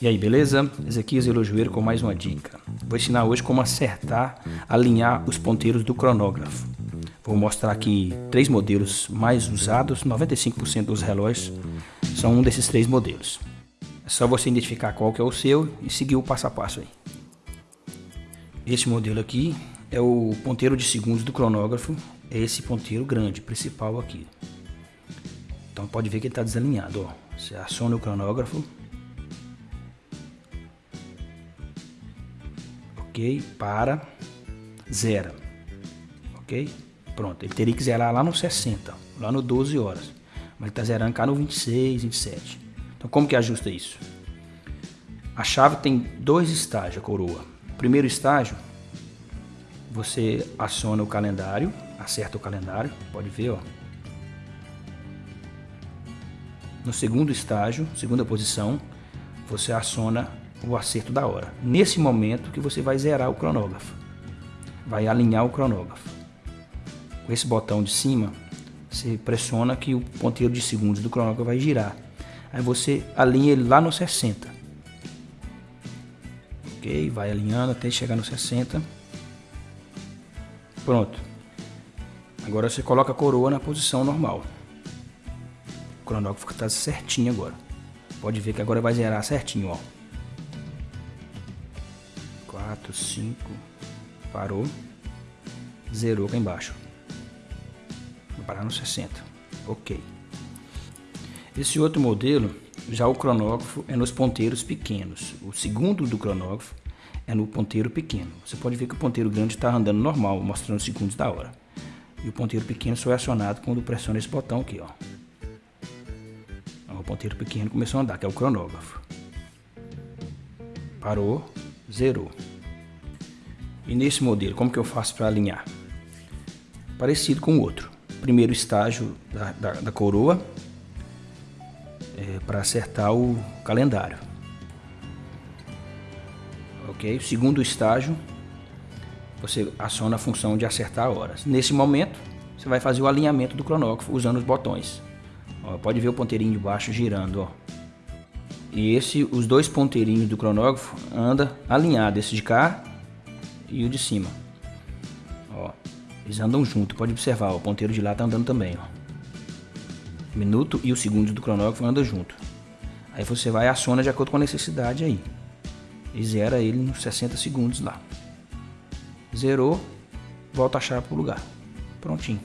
E aí, beleza? Ezequias Elojoeiro com mais uma dica. Vou ensinar hoje como acertar, alinhar os ponteiros do cronógrafo. Vou mostrar aqui três modelos mais usados, 95% dos relógios são um desses três modelos. É só você identificar qual que é o seu e seguir o passo a passo aí. Este modelo aqui é o ponteiro de segundos do cronógrafo, é esse ponteiro grande, principal aqui. Então pode ver que ele está desalinhado, ó. Você aciona o cronógrafo. Para, zera. Ok? Pronto, ele teria que zerar lá no 60, lá no 12 horas. Mas ele está zerando cá no 26, 27. Então como que ajusta isso? A chave tem dois estágios, a coroa. Primeiro estágio, você aciona o calendário, acerta o calendário, pode ver, ó. No segundo estágio, segunda posição, você aciona o acerto da hora. Nesse momento que você vai zerar o cronógrafo. Vai alinhar o cronógrafo. Com esse botão de cima, você pressiona que o ponteiro de segundos do cronógrafo vai girar. Aí você alinha ele lá no 60. Ok? Vai alinhando até chegar no 60. Pronto. Agora você coloca a coroa na posição normal. O cronógrafo está certinho agora. Pode ver que agora vai zerar certinho, ó. 4, 5, parou, zerou cá embaixo. Vou parar no 60. Ok. Esse outro modelo, já o cronógrafo é nos ponteiros pequenos. O segundo do cronógrafo é no ponteiro pequeno. Você pode ver que o ponteiro grande está andando normal, mostrando segundos da hora. E o ponteiro pequeno só é acionado quando pressiona esse botão aqui, ó. O ponteiro pequeno começou a andar, que é o cronógrafo. Parou, zerou. E nesse modelo, como que eu faço para alinhar? Parecido com o outro. Primeiro estágio da, da, da coroa, é, para acertar o calendário. Ok? O segundo estágio, você aciona a função de acertar horas. Nesse momento, você vai fazer o alinhamento do cronógrafo usando os botões. Ó, pode ver o ponteirinho de baixo girando, ó. E esse, os dois ponteirinhos do cronógrafo anda alinhado, esse de cá e o de cima. Ó, eles andam junto, pode observar, ó, o ponteiro de lá tá andando também, ó. O minuto e o segundo do cronógrafo andam junto. Aí você vai e aciona de acordo com a necessidade aí. E zera ele nos 60 segundos lá. Zerou, volta a chave para o lugar. Prontinho.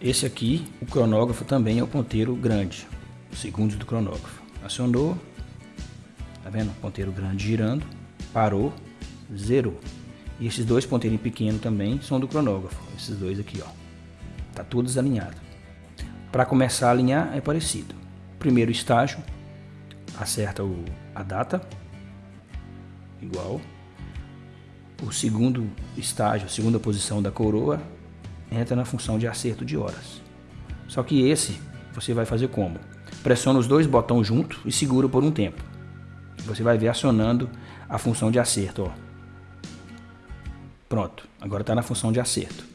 Esse aqui, o cronógrafo também é o ponteiro grande. Segundos do cronógrafo. Acionou. Tá vendo? Ponteiro grande girando. Parou zerou. E esses dois ponteirinhos pequenos também são do cronógrafo. Esses dois aqui, ó. Tá tudo desalinhado. Para começar a alinhar é parecido. Primeiro estágio, acerta o, a data, igual. O segundo estágio, a segunda posição da coroa, entra na função de acerto de horas. Só que esse você vai fazer como? Pressiona os dois botões junto e segura por um tempo. Você vai ver acionando a função de acerto, ó. Pronto, agora está na função de acerto.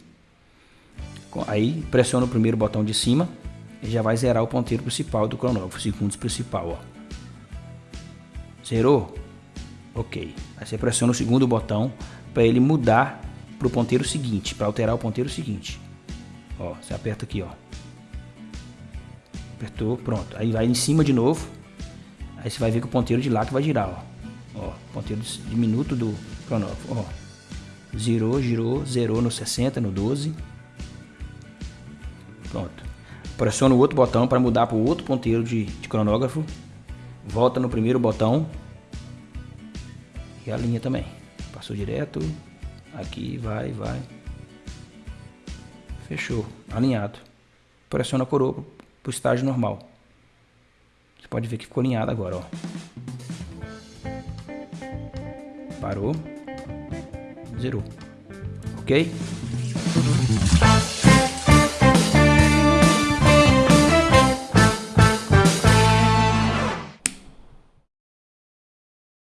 Aí pressiona o primeiro botão de cima e já vai zerar o ponteiro principal do cronógrafo, segundos principal, ó. Zerou? Ok. Aí você pressiona o segundo botão para ele mudar para o ponteiro seguinte, para alterar o ponteiro seguinte. Ó, você aperta aqui, ó. Apertou, pronto. Aí vai em cima de novo. Aí você vai ver que o ponteiro de lá que vai girar, ó. Ó, ponteiro de minuto do cronógrafo, ó. Zerou, girou, zerou no 60, no 12. Pronto. Pressiona o outro botão para mudar para o outro ponteiro de, de cronógrafo. Volta no primeiro botão. E a linha também. Passou direto. Aqui, vai, vai. Fechou. Alinhado. Pressiona a coroa para o estágio normal. Você pode ver que ficou alinhado agora, ó. Parou zerou. Ok?